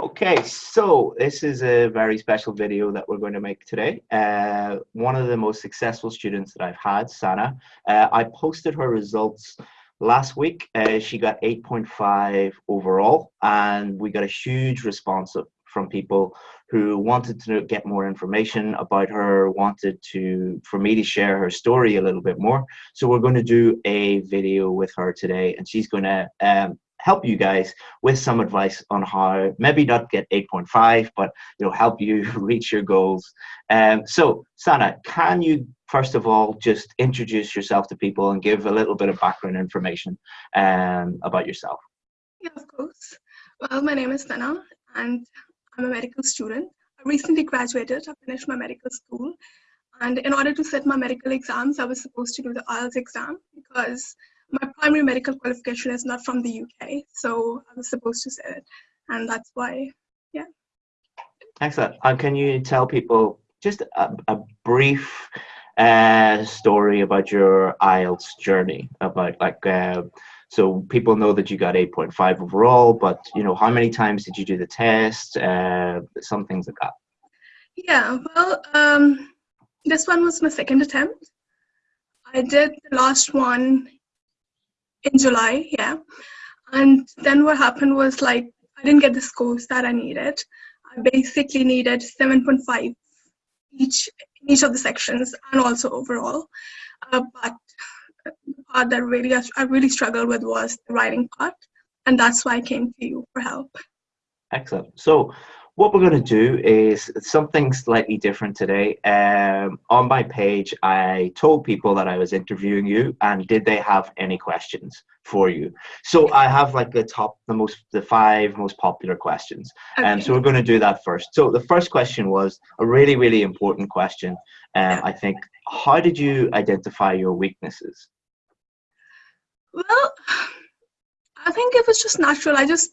Okay, so this is a very special video that we're going to make today. Uh, one of the most successful students that I've had, Sana, uh, I posted her results last week. Uh, she got 8.5 overall, and we got a huge response from people who wanted to get more information about her, wanted to for me to share her story a little bit more. So we're going to do a video with her today, and she's going to um, help you guys with some advice on how maybe not get 8.5 but you know help you reach your goals. Um, so sana can you first of all just introduce yourself to people and give a little bit of background information um, about yourself? Yeah of course. Well my name is sana and i'm a medical student. I recently graduated. I finished my medical school. And in order to set my medical exams i was supposed to do the ielts exam because my primary medical qualification is not from the UK, so I was supposed to say it, and that's why, yeah. Excellent. And can you tell people just a, a brief uh, story about your IELTS journey? About like, uh, so people know that you got 8.5 overall, but you know, how many times did you do the test? Uh, some things like that. Yeah, well, um, this one was my second attempt. I did the last one in July, yeah. And then what happened was like I didn't get the scores that I needed. I basically needed 7.5 each in each of the sections and also overall. Uh, but the part that really I really struggled with was the writing part, and that's why I came to you for help. Excellent. So what we're going to do is something slightly different today. Um, on my page, I told people that I was interviewing you and did they have any questions for you. So I have like the top, the most, the five most popular questions. And um, so we're going to do that first. So the first question was a really, really important question. Um, I think, how did you identify your weaknesses? Well, I think it was just natural. I just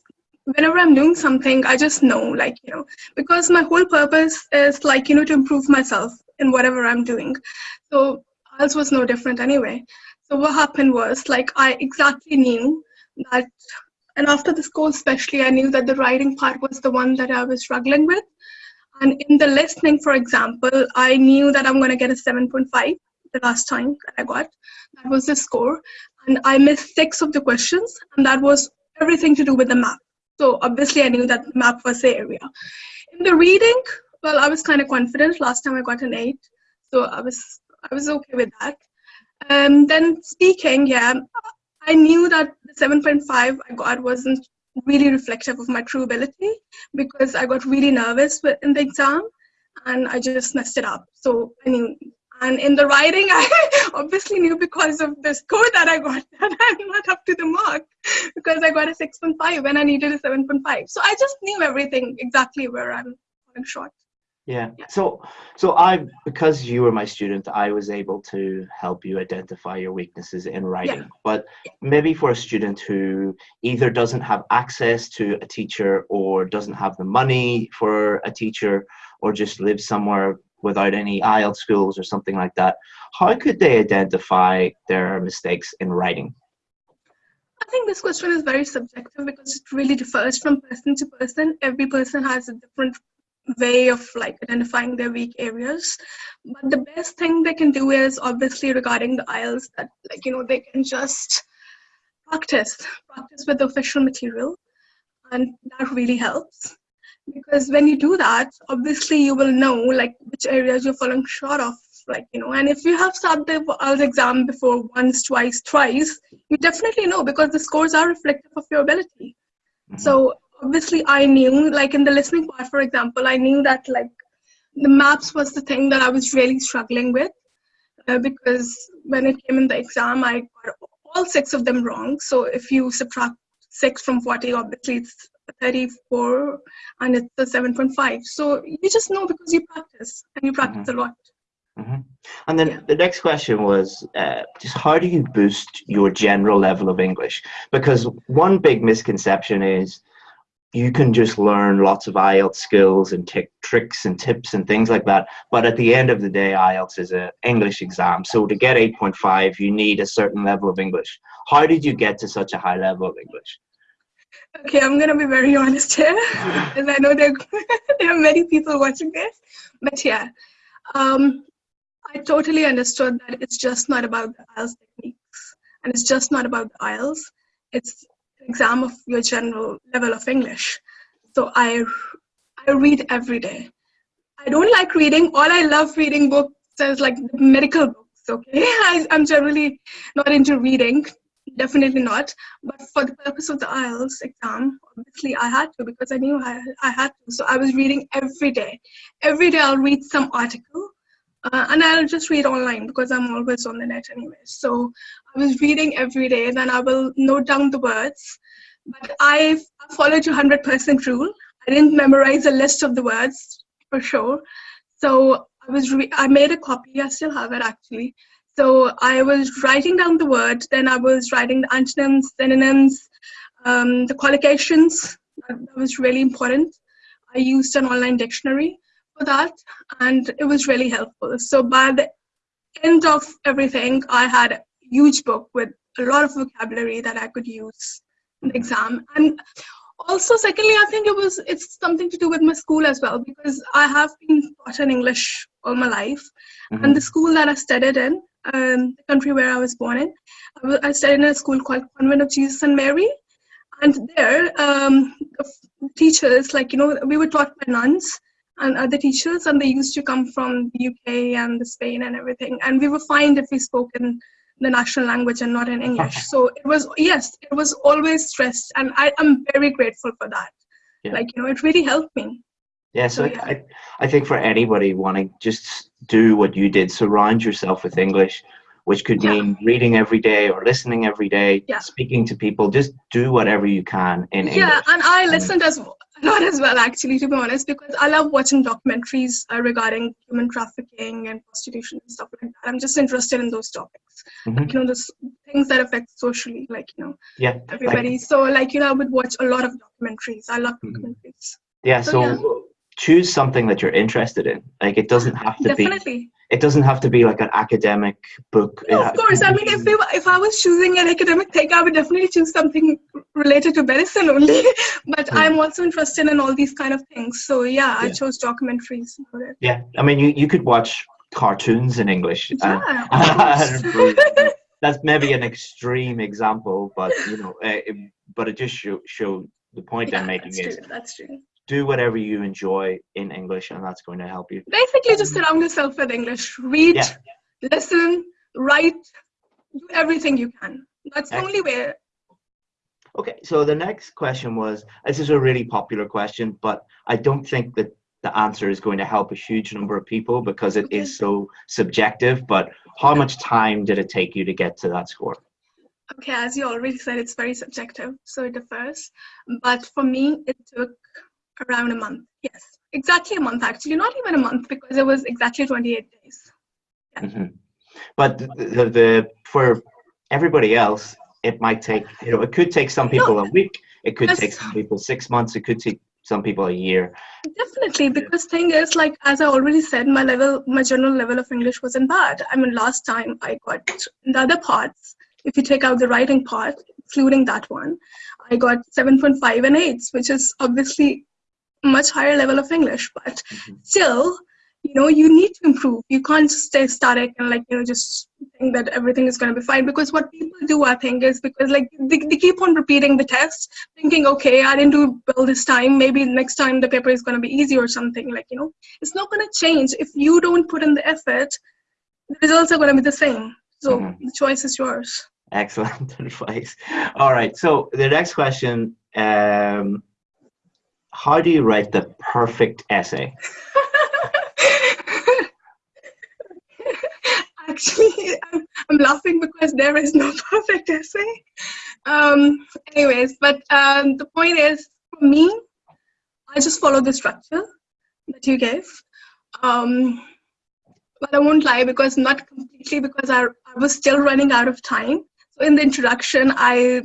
whenever i'm doing something i just know like you know because my whole purpose is like you know to improve myself in whatever i'm doing. So ours was no different anyway. So what happened was like i exactly knew that and after the school especially i knew that the writing part was the one that i was struggling with. And in the listening for example i knew that i'm going to get a 7.5 the last time that i got. That was the score. And i missed six of the questions and that was everything to do with the map so obviously I knew that map was the area. In the reading, well, I was kind of confident. Last time I got an eight, so I was I was okay with that. And um, then speaking, yeah, I knew that the 7.5 I got wasn't really reflective of my true ability because I got really nervous in the exam and I just messed it up. So I knew and in the writing, I obviously knew because of the score that I got that I'm not up to the mark because I got a 6.5 when I needed a 7.5. So I just knew everything exactly where I'm falling short. Yeah. yeah. So, so I because you were my student, I was able to help you identify your weaknesses in writing. Yeah. But maybe for a student who either doesn't have access to a teacher or doesn't have the money for a teacher or just lives somewhere without any IELTS schools or something like that, how could they identify their mistakes in writing? I think this question is very subjective because it really differs from person to person. Every person has a different way of like identifying their weak areas. But the best thing they can do is obviously regarding the IELTS that like you know they can just practice, practice with the official material and that really helps because when you do that obviously you will know like which areas you're falling short of like you know. And if you have sat the IELTS exam before once twice thrice you definitely know because the scores are reflective of your ability. Mm-hmm. so obviously i knew like in the listening part for example i knew that like the maps was the thing that i was really struggling with uh, because when it came in the exam i got all six of them wrong. So if you subtract six from 40 obviously it's 34 and it's a 7.5 so you just know because you practice and you practice mm-hmm. a lot mm-hmm. and then yeah. the next question was uh, just how do you boost your general level of english because one big misconception is you can just learn lots of IELTS skills and t- tricks and tips and things like that. But at the end of the day, IELTS is an English exam. So to get 8.5, you need a certain level of English. How did you get to such a high level of English? Okay, I'm gonna be very honest here, because I know there there are many people watching this. But yeah, um, I totally understood that it's just not about the IELTS techniques, and it's just not about the IELTS. It's an exam of your general level of English. So I I read every day. I don't like reading. All I love reading books is like medical books. Okay, I, I'm generally not into reading definitely not. But for the purpose of the IELTS exam, obviously I had to because I knew I, I had to. So I was reading every day. Every day I'll read some article uh, and I'll just read online because I'm always on the net anyway. So I was reading every day, then I will note down the words. But I followed your 100% rule. I didn't memorize a list of the words for sure. So I was I made a copy. I still have it actually. So I was writing down the word, then I was writing the antonyms, synonyms, um, the collocations. That, was really important. I used an online dictionary for that, and it was really helpful. So by the end of everything, I had a huge book with a lot of vocabulary that I could use in the exam. And also, secondly, I think it was it's something to do with my school as well because I have been taught in English all my life, mm-hmm. and the school that I studied in um, the country where I was born in. I studied in a school called Convent of Jesus and Mary, and there um, teachers, like you know, we were taught by nuns and other teachers, and they used to come from the UK and the Spain and everything, and we were fined if we spoke in the national language and not in English. so it was yes, it was always stressed, and I am very grateful for that. Yeah. Like you know, it really helped me. Yeah, so, yeah. I, I think for anybody wanting just do what you did, surround yourself with English, which could yeah. mean reading every day or listening every day, yeah. speaking to people. Just do whatever you can in English. Yeah, and I listened as well, not as well actually, to be honest, because I love watching documentaries uh, regarding human trafficking and prostitution and stuff like that. I'm just interested in those topics, mm-hmm. like, you know, the things that affect socially, like you know, yeah, everybody. Like, so like you know, I would watch a lot of documentaries. I love mm-hmm. documentaries. Yeah, so, so yeah choose something that you're interested in. Like it doesn't have to Definitely. be. It doesn't have to be like an academic book. No, of course. I mean, if we, if I was choosing an academic thing, I would definitely choose something related to medicine only. but hmm. I'm also interested in all these kind of things. So yeah, yeah. I chose documentaries. Yeah, I mean, you you could watch cartoons in English. Yeah. And, that's maybe an extreme example, but you know, uh, it, but it just show show the point yeah, I'm making that's is true. that's true do whatever you enjoy in English, and that's going to help you. Basically, just surround yourself with English. Read, yeah. listen, write, do everything you can. That's the only way. Okay, so the next question was this is a really popular question, but I don't think that the answer is going to help a huge number of people because it okay. is so subjective. But how much time did it take you to get to that score? Okay, as you already said, it's very subjective, so it differs. But for me, it took around a month. Yes, exactly a month actually, not even a month because it was exactly 28 days. Yeah. Mm-hmm. But the, the, for everybody else, it might take you know it could take some people no, a week. It could take some people six months. It could take some people a year. Definitely, because thing is like as I already said, my level, my general level of English wasn't bad. I mean, last time I got the other parts. If you take out the writing part, including that one, I got 7.5 and 8, which is obviously much higher level of English, but mm-hmm. still, you know, you need to improve. You can't just stay static and like, you know, just think that everything is going to be fine. Because what people do, I think, is because like they, they keep on repeating the test, thinking, okay, I didn't do well this time. Maybe next time the paper is going to be easy or something. Like, you know, it's not going to change. If you don't put in the effort, the results are going to be the same. So mm-hmm. the choice is yours. Excellent advice. All right. So the next question um, how do you write the perfect essay? Actually, I'm, I'm, laughing because there is no perfect essay. Um, anyways, but um, the point is, for me, I just follow the structure that you gave. Um, but I won't lie because not completely because I, I was still running out of time. So in the introduction, I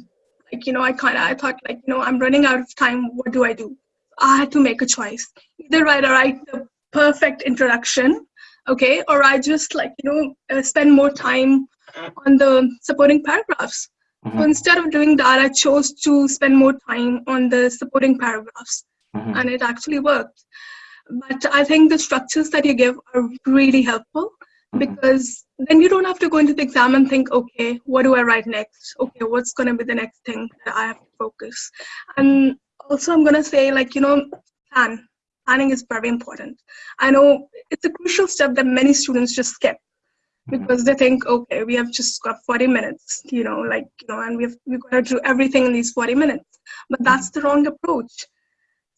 like you know I kind of I thought like you know I'm running out of time. What do I do? I had to make a choice. Either write, write the perfect introduction, okay, or I just like, you know, uh, spend more time on the supporting paragraphs. Mm-hmm. So instead of doing that, I chose to spend more time on the supporting paragraphs, mm-hmm. and it actually worked. But I think the structures that you give are really helpful mm-hmm. because then you don't have to go into the exam and think, okay, what do I write next? Okay, what's going to be the next thing that I have to focus? And also, I'm going to say, like, you know, plan. Planning is very important. I know it's a crucial step that many students just skip mm-hmm. because they think, okay, we have just got 40 minutes, you know, like, you know, and we've, we've got to do everything in these 40 minutes. But that's the wrong approach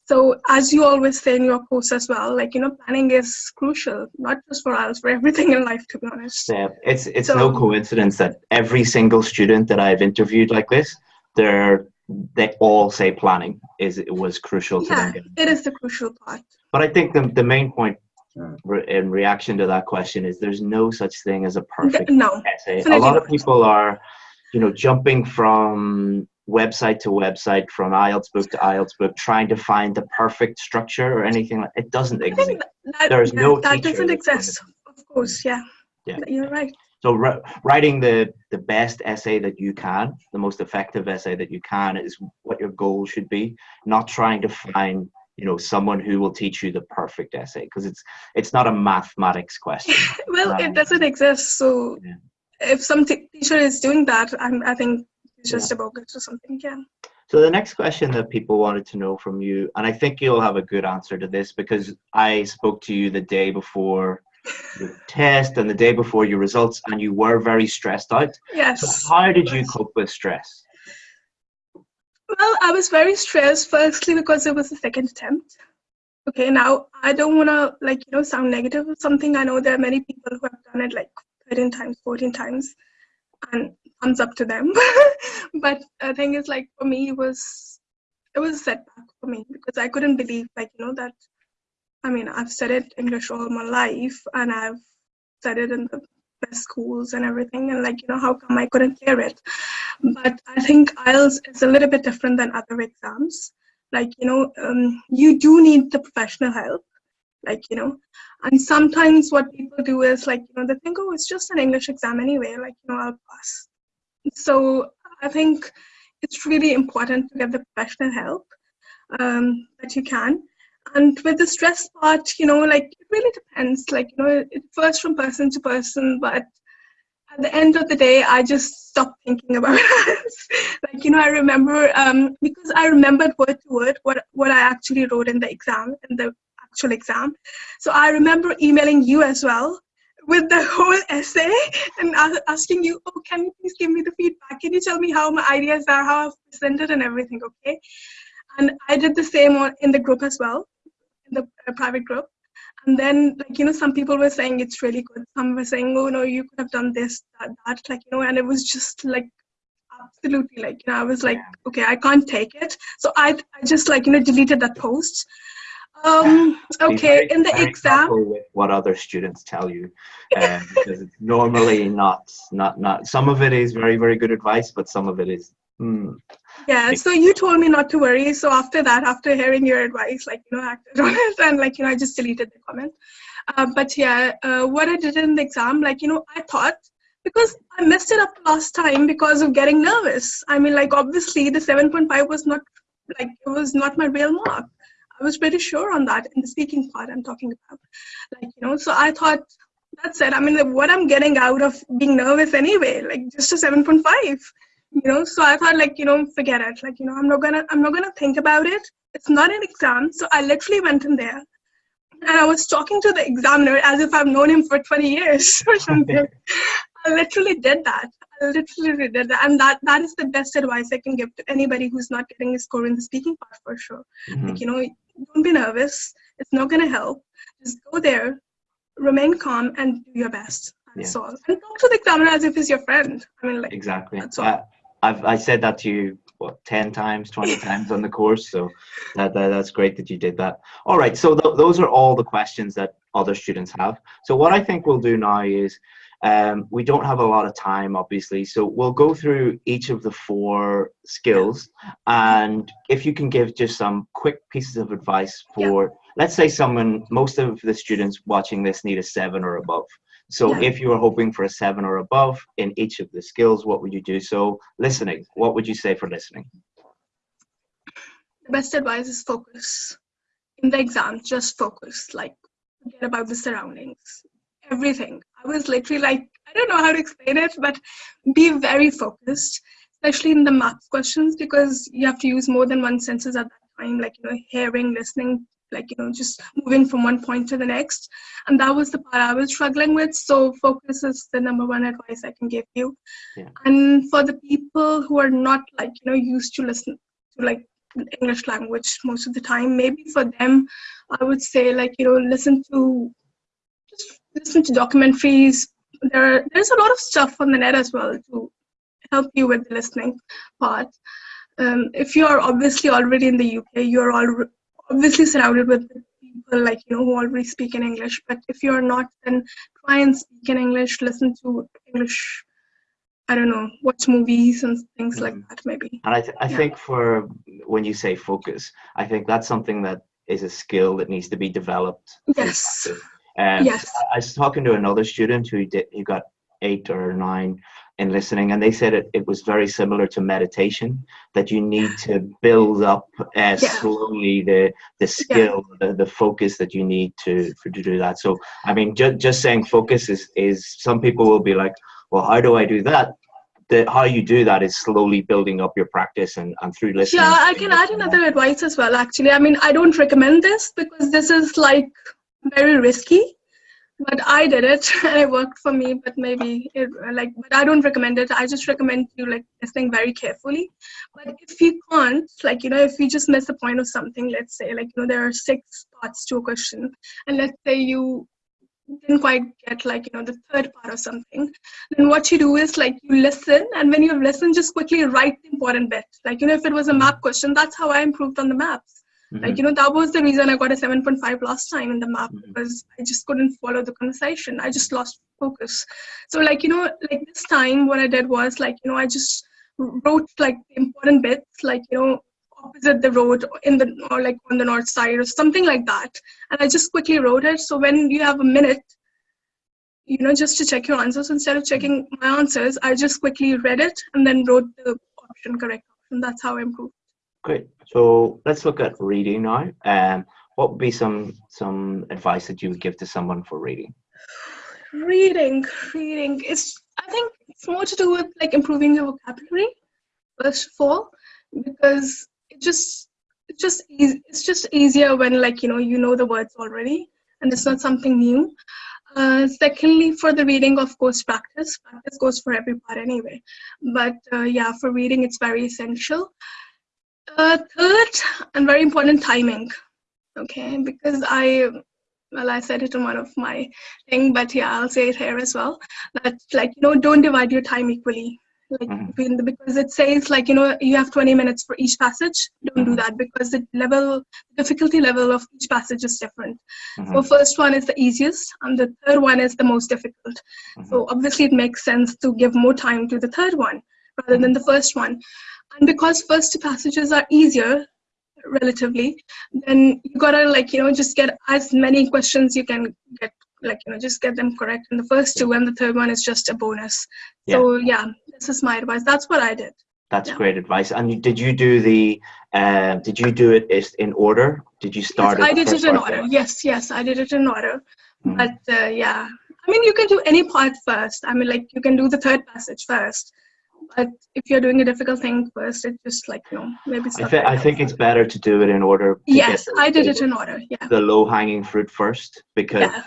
so as you always say in your course as well, like you know, planning is crucial, not just for us, for everything in life, to be honest. Yeah, it's it's so, no coincidence that every single student that I've interviewed like this, they're they all say planning is it was crucial to yeah, them. it is the crucial part. But I think the the main point in reaction to that question is there's no such thing as a perfect no, essay. A lot of people are, you know, jumping from website to website from IELTS book to IELTS book trying to find the perfect structure or anything like it doesn't exist. That, There's yeah, no that doesn't exist. Of course, yeah. Yeah. You're right. So writing the the best essay that you can, the most effective essay that you can is what your goal should be, not trying to find you know someone who will teach you the perfect essay because it's it's not a mathematics question well um, it doesn't exist so yeah. if some teacher is doing that I'm, i think it's just yeah. about or something. Yeah. So the next question that people wanted to know from you, and I think you'll have a good answer to this because I spoke to you the day before the test and the day before your results, and you were very stressed out. Yes. So how did you cope with stress? Well, I was very stressed. Firstly, because it was the second attempt. Okay, now I don't want to like you know sound negative or something. I know there are many people who have done it like 13 times, 14 times, and thumbs up to them. but the thing is, like for me, it was it was a setback for me because I couldn't believe, like you know, that I mean, I've studied English all my life and I've studied in the best schools and everything, and like you know, how come I couldn't clear it? But I think IELTS is a little bit different than other exams. Like you know, um, you do need the professional help like you know and sometimes what people do is like you know they think oh it's just an english exam anyway like you know i'll pass so i think it's really important to get the professional help um, that you can and with the stress part you know like it really depends like you know it, differs from person to person but at the end of the day i just stopped thinking about it like you know i remember um, because i remembered word to word what what i actually wrote in the exam in the actual exam. So I remember emailing you as well with the whole essay and asking you, oh, can you please give me the feedback? Can you tell me how my ideas are, how I've presented and everything, okay? And I did the same in the group as well, the uh, private group. And then, like, you know, some people were saying it's really good. Some were saying, oh, no, you could have done this, that, that, like, you know, and it was just like, absolutely, like, you know, I was like, okay, I can't take it. So I, I just, like, you know, deleted that post um, okay, in the exam. what other students tell you, um, because it's normally not, not, not. Some of it is very, very good advice, but some of it is. Hmm. Yeah. So you told me not to worry. So after that, after hearing your advice, like you know, I acted on it, and like you know, I just deleted the comment. Uh, but yeah, uh, what I did in the exam, like you know, I thought because I messed it up last time because of getting nervous. I mean, like obviously the 7.5 was not like it was not my real mark. I was pretty sure on that in the speaking part I'm talking about. Like, you know, so I thought that's it. I mean, what I'm getting out of being nervous anyway, like just a 7.5, you know, so I thought like, you know, forget it. Like, you know, I'm not gonna, I'm not gonna think about it. It's not an exam. So I literally went in there and I was talking to the examiner as if I've known him for 20 years or something. I literally did that. I literally did that. And that, that is the best advice I can give to anybody who's not getting a score in the speaking part for sure. Mm-hmm. Like, you know, don't be nervous. It's not going to help. Just go there, remain calm, and do your best. That's yeah. all. And talk to the examiner as if he's your friend. I mean, like exactly. That's all. I've I said that to you what ten times, twenty times on the course. So that, that, that's great that you did that. All right. So th- those are all the questions that other students have. So what I think we'll do now is um, we don't have a lot of time, obviously, so we'll go through each of the four skills. And if you can give just some quick pieces of advice for, let's say, someone, most of the students watching this need a seven or above. So if you were hoping for a seven or above in each of the skills, what would you do? So listening, what would you say for listening? The best advice is focus. In the exam, just focus. Like, forget about the surroundings, everything. I was literally like, I don't know how to explain it, but be very focused, especially in the map questions, because you have to use more than one senses at that time, like, you know, hearing, listening, like, you know, just moving from one point to the next. And that was the part I was struggling with. So, focus is the number one advice I can give you. Yeah. And for the people who are not, like, you know, used to listen to, like, English language most of the time. Maybe for them, I would say like you know listen to just listen to documentaries. There are, there's a lot of stuff on the net as well to help you with the listening part. Um, if you are obviously already in the UK, you're all obviously surrounded with people like you know who already speak in English. But if you're not, then try and speak in English. Listen to English. I don't know, watch movies and things like Mhm. that. Maybe. And I, th- I Yeah. think for when you say focus, I think that's something that is a skill that needs to be developed. Yes. Um, Yes. I- I was talking to another student who did who got eight or nine in listening, and they said it, it was very similar to meditation. That you need to build up uh, Yeah. slowly the the skill, the, the focus that you need to for, to do that. So I mean, just just saying focus is is some people will be like, well, how do I do that? The, how you do that is slowly building up your practice and, and through listening. Yeah, I can add another advice as well, actually. I mean, I don't recommend this because this is like very risky, but I did it and it worked for me. But maybe it like, but I don't recommend it. I just recommend you like listening very carefully. But if you can't, like, you know, if you just miss the point of something, let's say, like, you know, there are six parts to a question, and let's say you didn't quite get like you know the third part or something then what you do is like you listen and when you've listened just quickly write the important bit like you know if it was a map question that's how i improved on the maps Mhm. like you know that was the reason i got a 7.5 last time in the map Mhm. because i just couldn't follow the conversation. I just lost focus. So like you know like this time what i did was like you know i just wrote like the important bits like you know opposite the road in the or like on the north side or something like that. And i just quickly wrote it. So when you have a minute you know just to check your answers instead of checking my answers i just quickly read it and then wrote the option correct option. That's how i improved Great. So let's look at reading now. Um, what would be some some advice that you would give to someone for reading? reading reading it's i think it's more to do with like improving your vocabulary first of all because it just it's just easy, it's just easier when like you know you know the words already and it's not something new uh, secondly for the reading of course practice practice goes for every part anyway but uh, yeah for reading it's very essential uh, third and very important timing. Okay because i well i said it in one of my thing but yeah i'll say it here as well that like you know don't divide your time equally. Like Mhm. the because it says like you know you have 20 minutes for each passage. Don't do Mhm. that because the level difficulty level of each passage is different. Mhm, so first one is the easiest and the third one is the most difficult. So obviously it makes sense to give more time to the third one rather than the first one and because first two passages are easier relatively then you gotta like you know just get as many questions you can get like you know just get them correct in the first two and the third one is just a bonus Yeah. so yeah this is my advice that's what i did That's yeah. great advice. And you, did you do the? Uh, did you do it in order? Did you start? yes, i did it in order yes yes i did it in order Mhm. but uh, yeah i mean you can do any part first i mean like you can do the third passage first but if you're doing a difficult thing first it just like you know maybe I, th- I think it's better to do it in order. yes the- i did it in order yeah The low hanging fruit first, because yeah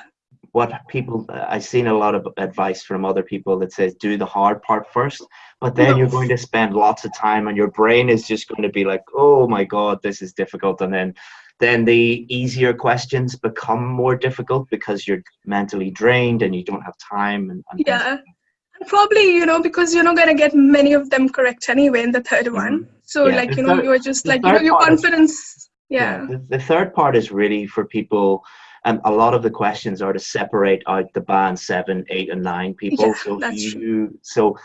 what people I've seen a lot of advice from other people that says do the hard part first, but then No. you're going to spend lots of time and your brain is just going to be like, oh my god, this is difficult, and then then the easier questions become more difficult because you're mentally drained and you don't have time and, and yeah probably you know because you're not going to get many of them correct anyway in the 3rd one so Mm-hmm. Yeah, like you know third- you're just like you know your part is- confidence yeah The, the third part is really for people, and a lot of the questions are to separate out the band seven, eight, and nine people. Yeah, so you, so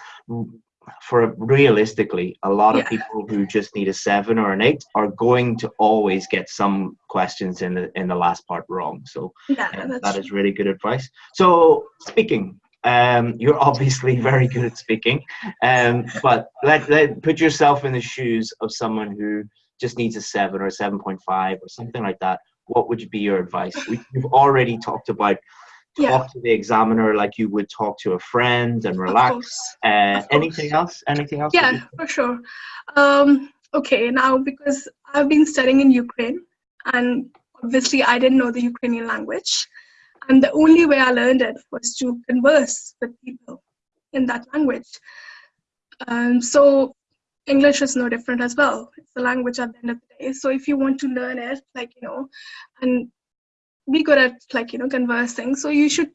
for realistically, a lot Yeah. of people who just need a seven or an eight are going to always get some questions in the in the last part wrong. So Yeah, that true. is really good advice. So speaking, um, you're obviously very good at speaking, um, but let, let put yourself in the shoes of someone who just needs a seven or a seven point five or something like that. What would be your advice? We, you've already talked about talk Yeah. to the examiner like you would talk to a friend and relax. Uh, anything else? Anything else? Yeah, for sure. Um, okay, now because I've been studying in Ukraine, and obviously I didn't know the Ukrainian language, and the only way I learned it was to converse with people in that language. Um, so English is no different as well. It's a language at the end of the day. So if you want to learn it, like you know, and be good at like you know conversing, so you should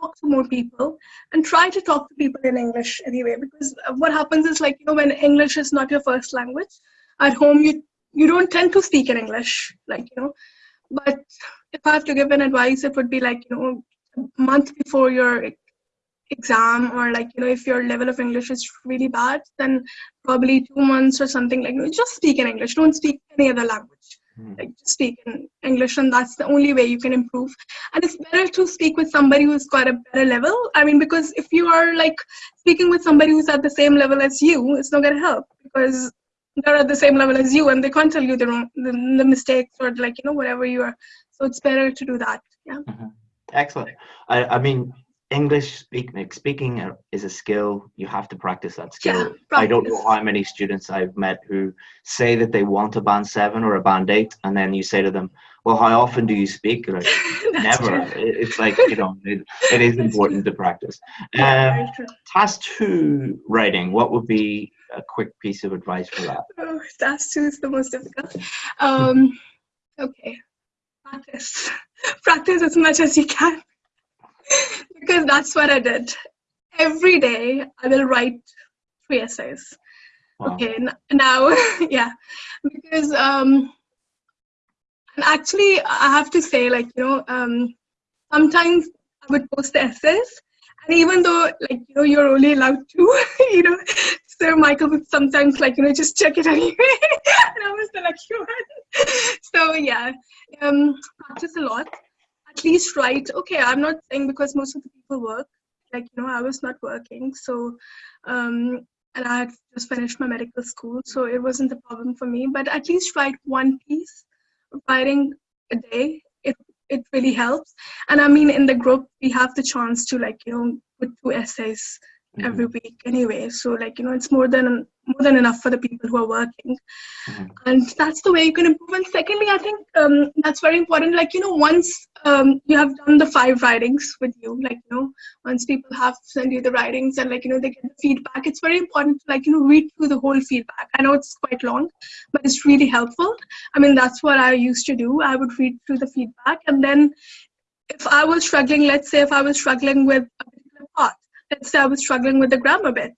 talk to more people and try to talk to people in English anyway. Because what happens is like you know when English is not your first language, at home you you don't tend to speak in English, like you know. But if I have to give an advice, it would be like you know a month before your exam or like you know if your level of English is really bad, then probably two months or something like you know, just speak in English. Don't speak any other language Mhm. like just speak in English, and that's the only way you can improve. And it's better to speak with somebody who's got a better level. I mean, because if you are like speaking with somebody who's at the same level as you, it's not gonna help because they're at the same level as you, and they can't tell you the wrong, the, the mistakes or like you know whatever you are. So it's better to do that. Yeah. Mm-hmm. Excellent. I, I mean, English speak, speaking is a skill. You have to practice that skill. Yeah, practice. I don't know how many students I've met who say that they want a band seven or a band eight, and then you say to them, "Well, how often do you speak?" Like, Never. true. It's like you know, it, it is important to practice. Yeah, Um, task two writing. What would be a quick piece of advice for that? Oh, task two is the most difficult. Um, okay, practice. Practice as much as you can. Because that's what I did. Every day I will write three essays. Wow. Okay, now, yeah, because um, and actually I have to say, like you know, um, sometimes I would post the essays, and even though like you know you're only allowed to, you know, Sir Michael would sometimes like you know just check it anyway, and I was the lucky one. So yeah, um, practice a lot. At least write. Okay, I'm not saying because most of the people work. Like you know, I was not working, so um, and I had just finished my medical school, so it wasn't a problem for me. But at least write one piece, writing a day. It it really helps. And I mean, in the group, we have the chance to like you know put two essays every Mhm. week anyway. So like you know, it's more than more than enough for the people who are working, Mhm. and that's the way you can improve. And secondly, I think um, that's very important. Like you know, once um, you have done the five writings with you, like you know, once people have sent you the writings and like you know they get the feedback, it's very important to like you know read through the whole feedback. I know it's quite long, but it's really helpful. I mean, that's what I used to do. I would read through the feedback, and then if I was struggling, let's say if I was struggling with a particular part, let's say I was struggling with the grammar bit.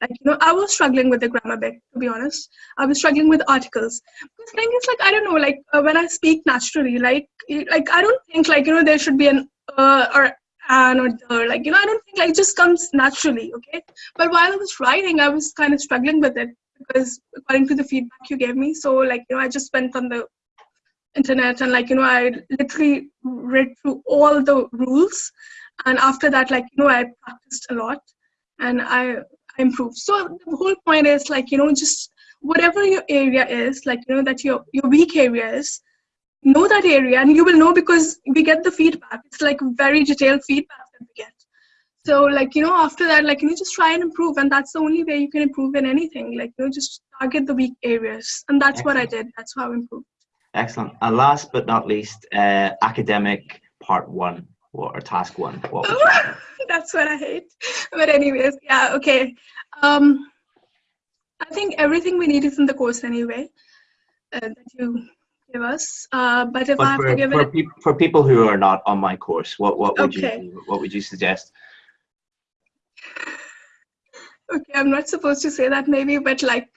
Like, you know, I was struggling with the grammar bit, to be honest. I was struggling with articles. The thing is, like, I don't know, like, uh, when I speak naturally, like, like I don't think, like, you know, there should be an uh or an or the, like, you know, I don't think, like, it just comes naturally, okay? But while I was writing, I was kind of struggling with it because according to the feedback you gave me, so, like, you know, I just went on the internet and like you know i literally read through all the rules and after that like you know i practiced a lot and i i improved so the whole point is like you know just whatever your area is like you know that your your weak area is know that area and you will know because we get the feedback. It's like very detailed feedback that we get. So like you know after that like you know just try and improve and that's the only way you can improve in anything. Like you know just target the weak areas. And that's what i did. That's how i improved. Excellent. And last but not least, uh, academic part one or task one. What That's what I hate. But anyways, yeah, okay. Um, I think everything we need is in the course anyway uh, that you give us. Uh, but if I have for, to give for, it, peop for people who are not on my course, what, what would Okay. you what would you suggest? okay, I'm not supposed to say that maybe, but like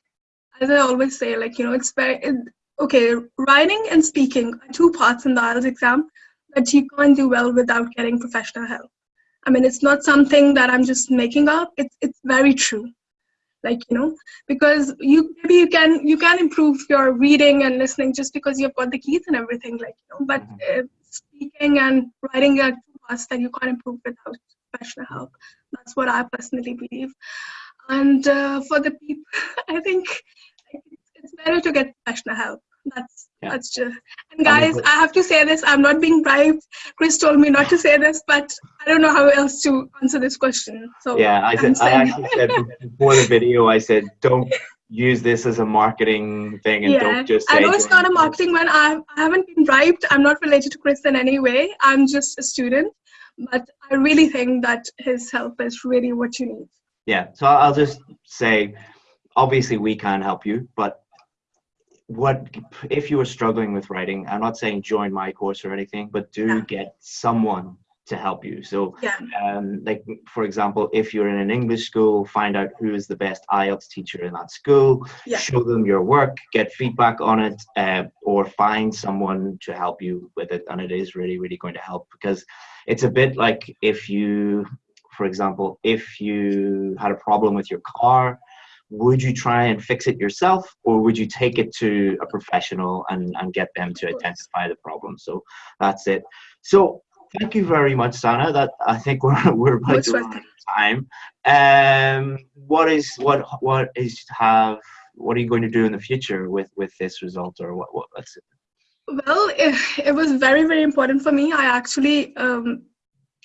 as I always say, like you know, it's very it, okay. Writing and speaking are two parts in the IELTS exam that you can't do well without getting professional help. I mean, it's not something that I'm just making up. It's it's very true. like you know because you maybe you can you can improve your reading and listening just because you've got the keys and everything like you know but Mhm. uh, speaking and writing are two parts that you can't improve without professional help that's what i personally believe and uh, for the people i think it's, it's better to get professional help that's Yeah. that's true. and guys i have to say this i'm not being bribed chris told me not to say this but i don't know how else to answer this question so Yeah, I said I actually said before the video, I said don't use this as a marketing thing and yeah, don't just say I know it's not a marketing one. I, I haven't been bribed. I'm not related to Chris in any way. I'm just a student. But I really think that his help is really what you need. Yeah, so I'll just say, obviously we can't help you, but what if you are struggling with writing? I'm not saying join my course or anything, but do Yeah. get someone to help you. So, Yeah. um, like for example, if you're in an English school, find out who is the best IELTS teacher in that school. Yeah. Show them your work, get feedback on it, uh, or find someone to help you with it, and it is really, really going to help because it's a bit like if you, for example, if you had a problem with your car would you try and fix it yourself or would you take it to a professional and, and get them to identify the problem? So that's it. So thank you very much sana. That i think we're, we're about to run out of time. Um what is what what is have what are you going to do in the future with with this result or what what let's Well, it, it was very, very important for me. I actually, um,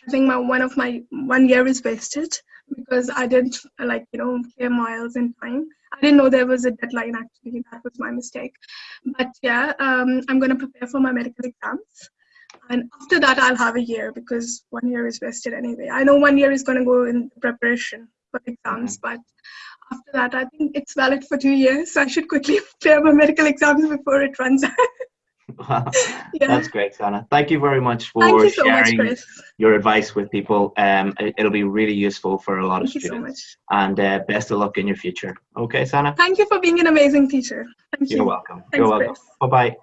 I think my one of my one year is wasted because I didn't like you know clear IELTS in time. I didn't know there was a deadline. Actually, that was my mistake. But yeah, um, I'm gonna prepare for my medical exams, and after that I'll have a year because one year is wasted anyway. I know one year is gonna go in preparation for exams, but after that I think it's valid for two years. So I should quickly clear my medical exams before it runs out. Yeah. that's great sana thank you very much for so sharing Chris. your advice with people um it, it'll be really useful for a lot of Thank so students much. and uh, best of luck in your future okay sana Thank you for being an amazing teacher. Thank you're you. welcome Thanks, you're welcome Chris. bye bye